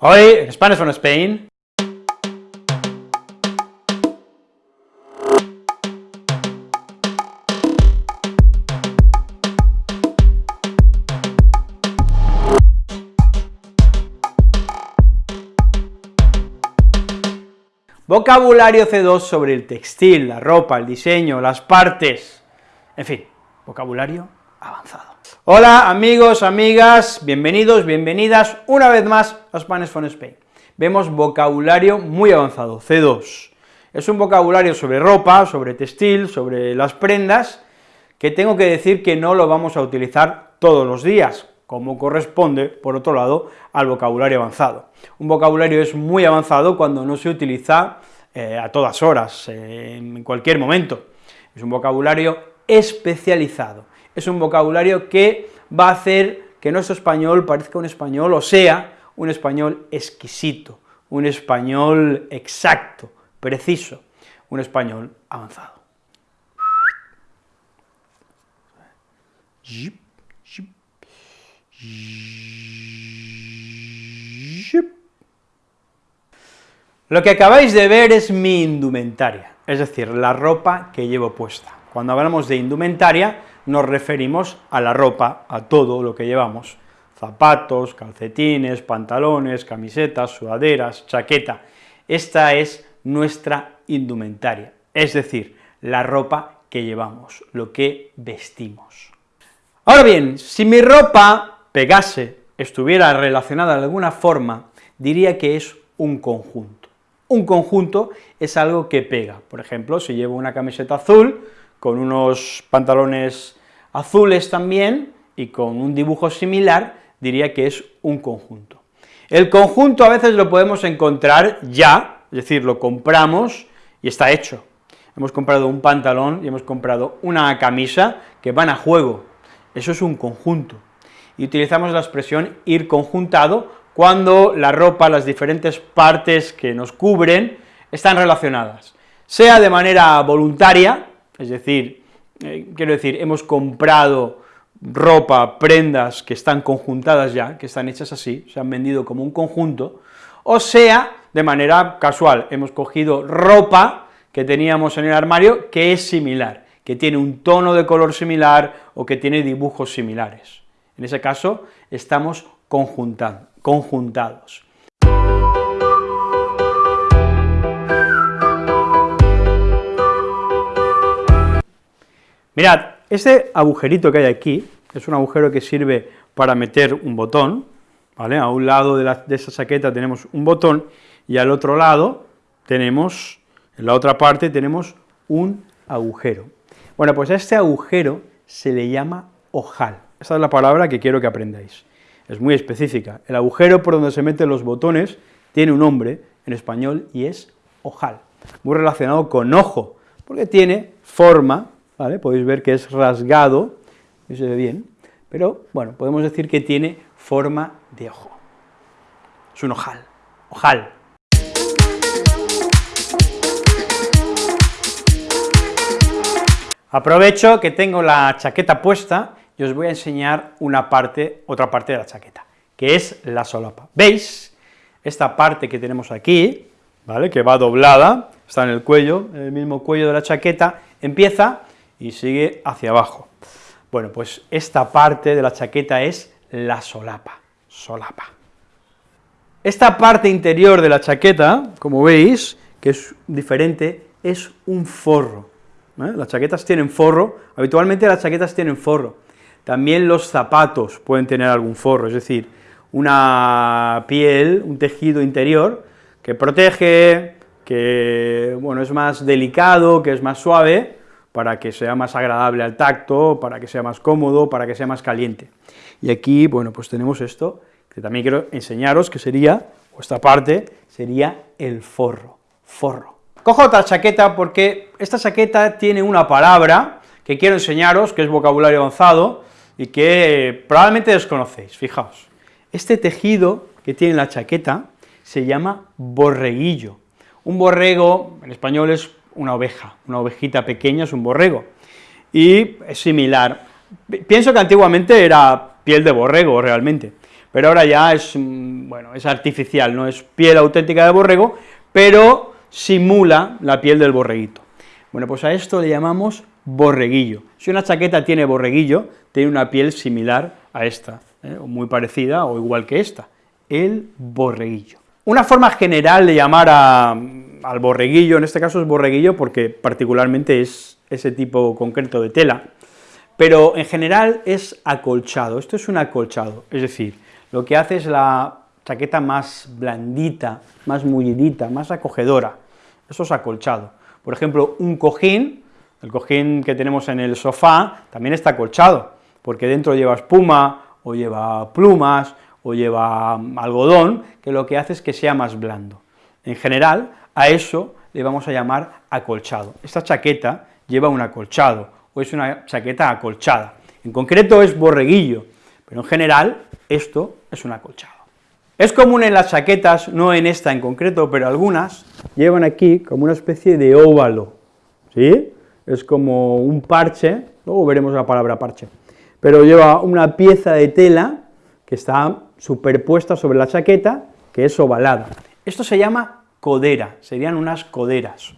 Hoy, en Spanish from Spain, Vocabulario C2 sobre el textil, la ropa, el diseño, las partes, en fin, vocabulario avanzado. Hola amigos, amigas, bienvenidos, bienvenidas una vez más a Spanish from Spain. Vemos vocabulario muy avanzado, C2. Es un vocabulario sobre ropa, sobre textil, sobre las prendas, que tengo que decir que no lo vamos a utilizar todos los días, como corresponde, por otro lado, al vocabulario avanzado. Un vocabulario es muy avanzado cuando no se utiliza eh, a todas horas, eh, en cualquier momento. Es un vocabulario especializado, es un vocabulario que va a hacer que nuestro español parezca un español, o sea, un español exquisito, un español exacto, preciso, un español avanzado. Lo que acabáis de ver es mi indumentaria, es decir, la ropa que llevo puesta. Cuando hablamos de indumentaria, nos referimos a la ropa, a todo lo que llevamos, zapatos, calcetines, pantalones, camisetas, sudaderas, chaqueta. Esta es nuestra indumentaria, es decir, la ropa que llevamos, lo que vestimos. Ahora bien, si mi ropa pegase, estuviera relacionada de alguna forma, diría que es un conjunto. Un conjunto es algo que pega, por ejemplo, si llevo una camiseta azul, con unos pantalones azules también, y con un dibujo similar, diría que es un conjunto. El conjunto a veces lo podemos encontrar ya, es decir, lo compramos y está hecho. Hemos comprado un pantalón y hemos comprado una camisa que van a juego, eso es un conjunto. Y utilizamos la expresión ir conjuntado cuando la ropa, las diferentes partes que nos cubren, están relacionadas, sea de manera voluntaria, es decir, eh, quiero decir, hemos comprado ropa, prendas que están conjuntadas ya, que están hechas así, se han vendido como un conjunto, o sea, de manera casual, hemos cogido ropa que teníamos en el armario que es similar, que tiene un tono de color similar o que tiene dibujos similares. En ese caso, estamos conjuntados. Mirad, este agujerito que hay aquí, es un agujero que sirve para meter un botón, ¿vale? A un lado de, de esa chaqueta tenemos un botón, y al otro lado tenemos, en la otra parte tenemos un agujero. Bueno, pues a este agujero se le llama ojal, esa es la palabra que quiero que aprendáis es muy específica. El agujero por donde se meten los botones tiene un nombre en español y es ojal, muy relacionado con ojo, porque tiene forma, Podéis ver que es rasgado, y se ve bien, pero bueno, podemos decir que tiene forma de ojo. Es un ojal, ojal. Aprovecho que tengo la chaqueta puesta y os voy a enseñar una parte, otra parte de la chaqueta, que es la solapa. ¿Veis? Esta parte que tenemos aquí, ¿vale?, que va doblada, está en el cuello, en el mismo cuello de la chaqueta, empieza y sigue hacia abajo. Bueno, pues esta parte de la chaqueta es la solapa, solapa. Esta parte interior de la chaqueta, como veis, que es diferente, es un forro. ¿eh? Las chaquetas tienen forro, habitualmente las chaquetas tienen forro, también los zapatos pueden tener algún forro, es decir, una piel, un tejido interior que protege, que bueno, es más delicado, que es más suave, para que sea más agradable al tacto, para que sea más cómodo, para que sea más caliente. Y aquí, bueno, pues tenemos esto, que también quiero enseñaros, que sería, o esta parte, sería el forro, forro. Cojo otra chaqueta porque esta chaqueta tiene una palabra que quiero enseñaros, que es vocabulario avanzado, y que probablemente desconocéis, fijaos. Este tejido que tiene la chaqueta se llama borreguillo. Un borrego, en español, es una oveja, una ovejita pequeña es un borrego, y es similar. Pienso que antiguamente era piel de borrego realmente, pero ahora ya es, mm, bueno, es artificial, no es piel auténtica de borrego, pero simula la piel del borreguito. Bueno, pues a esto le llamamos borreguillo. Si una chaqueta tiene borreguillo, tiene una piel similar a esta, ¿eh? o muy parecida o igual que esta, el borreguillo. Una forma general de llamar al borreguillo, en este caso es borreguillo porque particularmente es ese tipo concreto de tela, pero en general es acolchado, esto es un acolchado, es decir, lo que hace es la chaqueta más blandita, más mullidita, más acogedora, eso es acolchado. Por ejemplo, un cojín, el cojín que tenemos en el sofá, también está acolchado, porque dentro lleva espuma, o lleva plumas, o lleva algodón, que lo que hace es que sea más blando. En general, a eso le vamos a llamar acolchado. Esta chaqueta lleva un acolchado, o es una chaqueta acolchada. En concreto es borreguillo, pero en general esto es un acolchado. Es común en las chaquetas, no en esta en concreto, pero algunas llevan aquí como una especie de óvalo, ¿sí? Es como un parche, luego veremos la palabra parche, pero lleva una pieza de tela que está superpuesta sobre la chaqueta, que es ovalada. Esto se llama codera, serían unas coderas.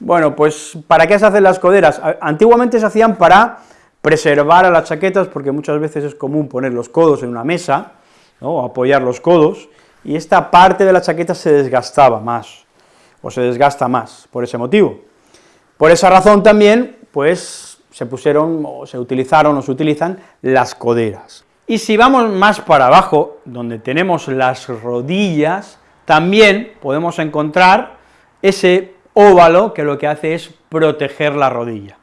Bueno, pues, ¿para qué se hacen las coderas? Antiguamente se hacían para preservar a las chaquetas, porque muchas veces es común poner los codos en una mesa, ¿no? apoyar los codos, y esta parte de la chaqueta se desgastaba más, o se desgasta más, por ese motivo. Por esa razón también, pues, se pusieron, o se utilizaron, o se utilizan las coderas. Y si vamos más para abajo, donde tenemos las rodillas, también podemos encontrar ese óvalo que lo que hace es proteger la rodilla.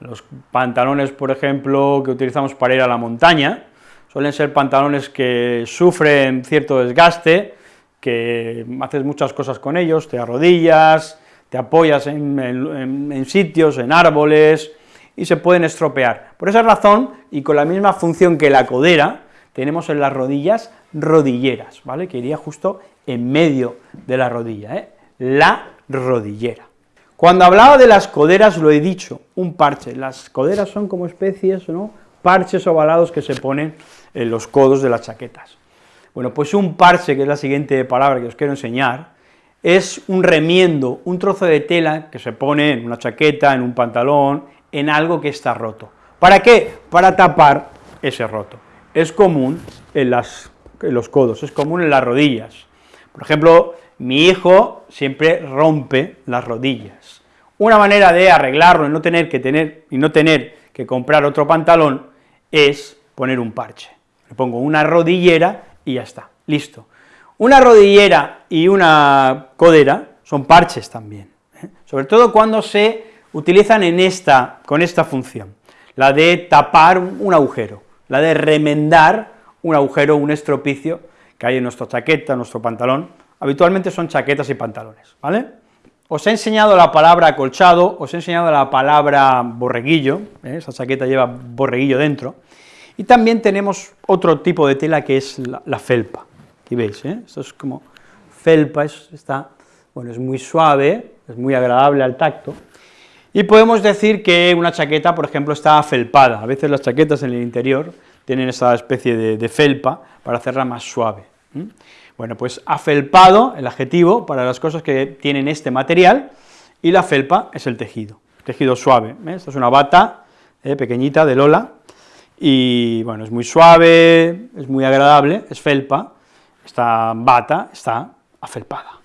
Los pantalones, por ejemplo, que utilizamos para ir a la montaña, suelen ser pantalones que sufren cierto desgaste, que haces muchas cosas con ellos, te arrodillas, te apoyas en, sitios, en árboles, y se pueden estropear. Por esa razón, y con la misma función que la codera, tenemos en las rodillas rodilleras, ¿vale?, que iría justo en medio de la rodilla, ¿eh? la rodillera. Cuando hablaba de las coderas lo he dicho, un parche, las coderas son como especies, ¿no?, parches ovalados que se ponen en los codos de las chaquetas. Bueno, pues un parche, que es la siguiente palabra que os quiero enseñar, es un remiendo, un trozo de tela que se pone en una chaqueta, en un pantalón, en algo que está roto. ¿Para qué? Para tapar ese roto. Es común en, los codos, es común en las rodillas. Por ejemplo, mi hijo siempre rompe las rodillas. Una manera de arreglarlo y no tener que, tener, y no tener que comprar otro pantalón es poner un parche. Le pongo una rodillera y ya está, listo. Una rodillera y una codera son parches también, ¿eh? sobre todo cuando se utilizan en esta, con esta función, la de tapar un agujero, la de remendar un agujero, un estropicio que hay en nuestra chaqueta, nuestro pantalón, habitualmente son chaquetas y pantalones, ¿vale? Os he enseñado la palabra acolchado, os he enseñado la palabra borreguillo, ¿eh? esa chaqueta lleva borreguillo dentro, y también tenemos otro tipo de tela que es la, felpa, aquí veis, ¿eh? esto es como felpa, es, está, bueno, es muy suave, es muy agradable al tacto, y podemos decir que una chaqueta, por ejemplo, está felpada, a veces las chaquetas en el interior tienen esa especie de, felpa para hacerla más suave. Bueno, pues afelpado, el adjetivo, para las cosas que tienen este material, y la felpa es el tejido, tejido suave, Esta es una bata eh, pequeñita de Lola, y bueno, es muy suave, es muy agradable, es felpa, esta bata está afelpada.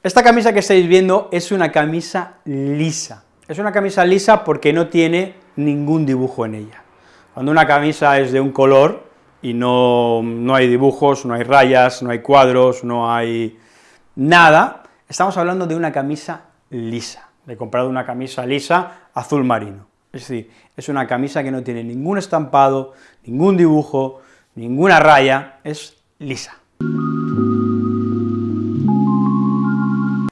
Esta camisa que estáis viendo es una camisa lisa, es una camisa lisa porque no tiene ningún dibujo en ella. Cuando una camisa es de un color y no, no hay dibujos, no hay rayas, no hay cuadros, no hay nada, estamos hablando de una camisa lisa. He comprado una camisa lisa azul marino, es decir, es una camisa que no tiene ningún estampado, ningún dibujo, ninguna raya, es lisa.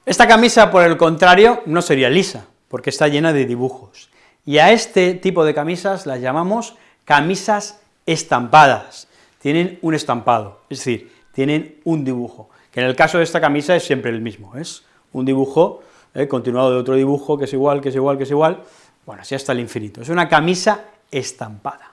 Esta camisa, por el contrario, no sería lisa, porque está llena de dibujos, y a este tipo de camisas las llamamos camisas estampadas, tienen un estampado, es decir, tienen un dibujo, que en el caso de esta camisa es siempre el mismo, es un dibujo eh, continuado de otro dibujo que es igual, que es igual, que es igual, bueno, así hasta el infinito. Es una camisa estampada.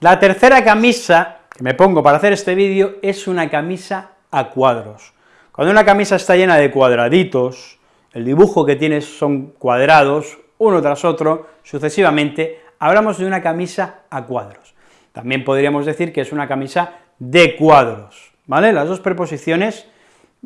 La tercera camisa que me pongo para hacer este vídeo es una camisa a cuadros. Cuando una camisa está llena de cuadraditos, el dibujo que tiene son cuadrados, uno tras otro, sucesivamente, hablamos de una camisa a cuadros. También podríamos decir que es una camisa de cuadros, ¿vale? Las dos preposiciones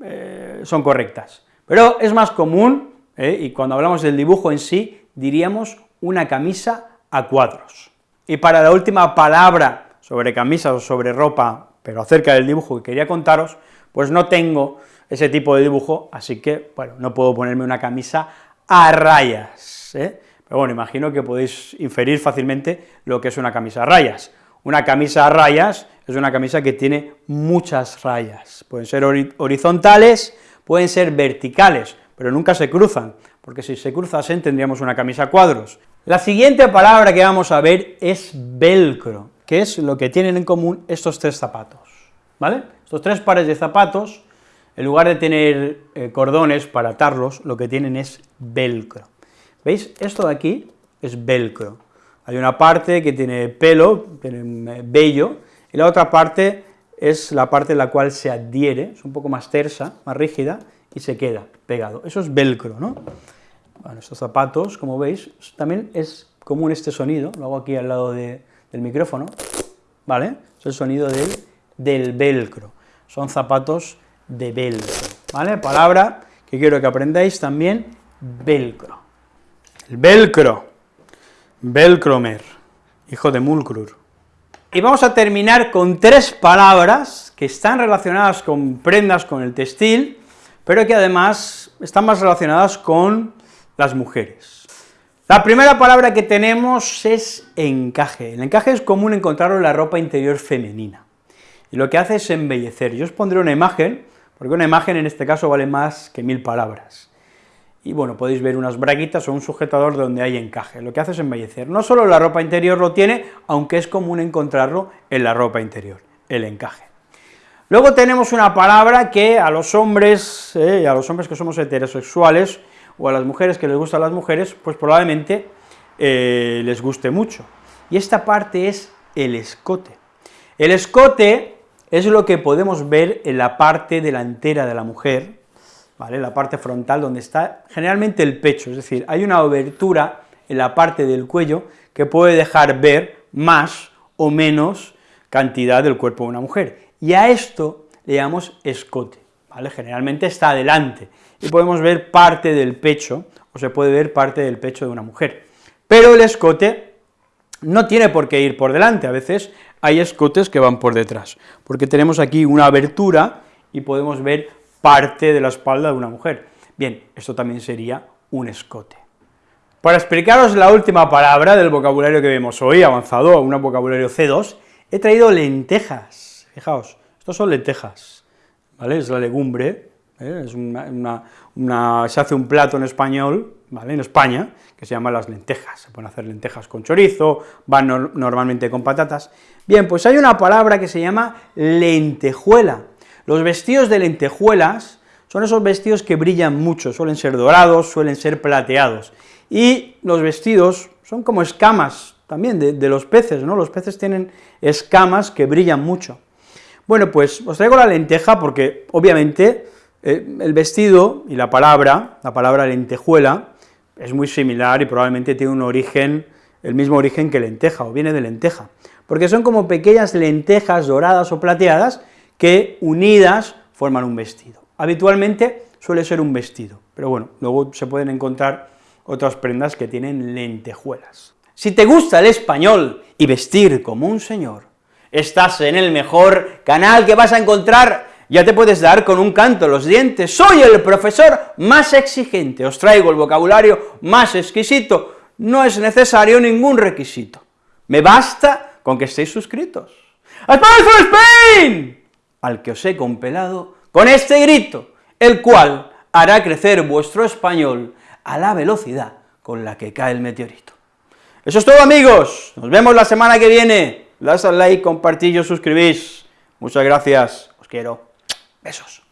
eh, son correctas, pero es más común, ¿eh? y cuando hablamos del dibujo en sí, diríamos una camisa a cuadros. Y para la última palabra sobre camisas o sobre ropa, pero acerca del dibujo que quería contaros, pues no tengo ese tipo de dibujo, así que, bueno, no puedo ponerme una camisa a rayas, ¿eh? Pero bueno, imagino que podéis inferir fácilmente lo que es una camisa a rayas. Una camisa a rayas es una camisa que tiene muchas rayas, pueden ser horizontales, pueden ser verticales, pero nunca se cruzan, porque si se cruzasen tendríamos una camisa a cuadros. La siguiente palabra que vamos a ver es velcro, que es lo que tienen en común estos tres zapatos, ¿vale? Estos tres pares de zapatos, en lugar de tener eh, cordones para atarlos, lo que tienen es velcro. ¿Veis? Esto de aquí es velcro. Hay una parte que tiene pelo, tiene vello, y la otra parte es la parte en la cual se adhiere, es un poco más tersa, más rígida, y se queda pegado. Eso es velcro, ¿no? Estos zapatos, como veis, también es común este sonido, lo hago aquí al lado del micrófono, ¿vale? Es el sonido del, del velcro, son zapatos de velcro, ¿vale? Palabra que quiero que aprendáis también, velcro. El velcro, velcromer, hijo de Mulcrur. Y vamos a terminar con tres palabras que están relacionadas con prendas, con el textil, pero que además están más relacionadas con las mujeres. La primera palabra que tenemos es encaje. El encaje es común encontrarlo en la ropa interior femenina, y lo que hace es embellecer. Yo os pondré una imagen, porque una imagen en este caso vale más que mil palabras. Y bueno, podéis ver unas braguitas o un sujetador donde hay encaje, lo que hace es embellecer. No solo la ropa interior lo tiene, aunque es común encontrarlo en la ropa interior, el encaje. Luego tenemos una palabra que a los hombres, eh, a los hombres que somos heterosexuales, o a las mujeres que les gustan las mujeres, pues probablemente eh, les guste mucho. Y esta parte es el escote. El escote es lo que podemos ver en la parte delantera de la mujer, ¿vale?, la parte frontal donde está generalmente el pecho, es decir, hay una abertura en la parte del cuello que puede dejar ver más o menos cantidad del cuerpo de una mujer, y a esto le llamamos escote, ¿vale?, generalmente está adelante, y podemos ver parte del pecho, o se puede ver parte del pecho de una mujer. Pero el escote no tiene por qué ir por delante, a veces hay escotes que van por detrás, porque tenemos aquí una abertura y podemos ver parte de la espalda de una mujer. Bien, esto también sería un escote. Para explicaros la última palabra del vocabulario que vemos hoy, avanzado un vocabulario C2, he traído lentejas, fijaos, estos son lentejas, ¿vale?, es la legumbre, ¿eh? es una, se hace un plato en español, ¿vale?, en España, que se llama las lentejas, se pueden hacer lentejas con chorizo, van normalmente con patatas. Bien, pues hay una palabra que se llama lentejuela. Los vestidos de lentejuelas son esos vestidos que brillan mucho, suelen ser dorados, suelen ser plateados, y los vestidos son como escamas también de, de los peces, ¿no?, los peces tienen escamas que brillan mucho. Bueno, pues os traigo la lenteja porque, obviamente, eh, el vestido y la palabra, la palabra lentejuela, es muy similar y probablemente tiene un origen, el mismo origen que lenteja, o viene de lenteja, porque son como pequeñas lentejas doradas o plateadas que unidas forman un vestido. Habitualmente suele ser un vestido, pero bueno, luego se pueden encontrar otras prendas que tienen lentejuelas. Si te gusta el español y vestir como un señor, estás en el mejor canal que vas a encontrar ya te puedes dar con un canto los dientes, soy el profesor más exigente, os traigo el vocabulario más exquisito, no es necesario ningún requisito, me basta con que estéis suscritos. ¡Español for Spain! Al que os he compelado con este grito, el cual hará crecer vuestro español a la velocidad con la que cae el meteorito. Eso es todo, amigos, nos vemos la semana que viene, das al like, compartís suscribís. Muchas gracias, os quiero. Besos.